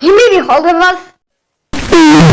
Himmel, wie holt was?